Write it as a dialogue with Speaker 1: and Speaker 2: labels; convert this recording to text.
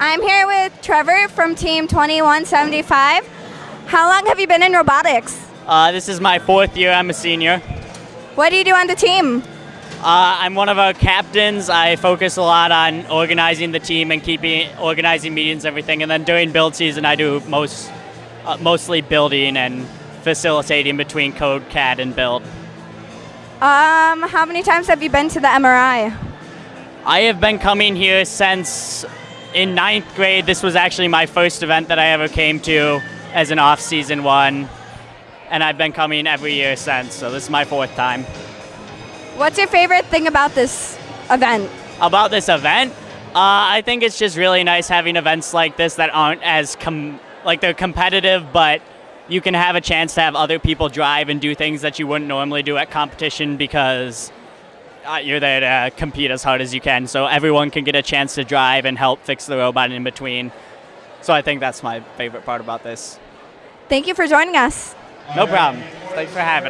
Speaker 1: I'm here with Trevor from Team 2175. How long have you been in robotics?
Speaker 2: Uh, this is my fourth year. I'm a senior.
Speaker 1: What do you do on the team?
Speaker 2: Uh, I'm one of our captains. I focus a lot on organizing the team and keeping organizing meetings, and everything. And then during build season, I do most uh, mostly building and facilitating between code, CAD, and build.
Speaker 1: Um, how many times have you been to the MRI?
Speaker 2: I have been coming here since in ninth grade. This was actually my first event that I ever came to as an off-season one, and I've been coming every year since. So this is my fourth time.
Speaker 1: What's your favorite thing about this event?
Speaker 2: About this event, uh, I think it's just really nice having events like this that aren't as com- like they're competitive, but you can have a chance to have other people drive and do things that you wouldn't normally do at competition because uh, you're there to compete as hard as you can. So everyone can get a chance to drive and help fix the robot in between. So I think that's my favorite part about this.
Speaker 1: Thank you for joining us.
Speaker 2: No problem. Thanks for having us.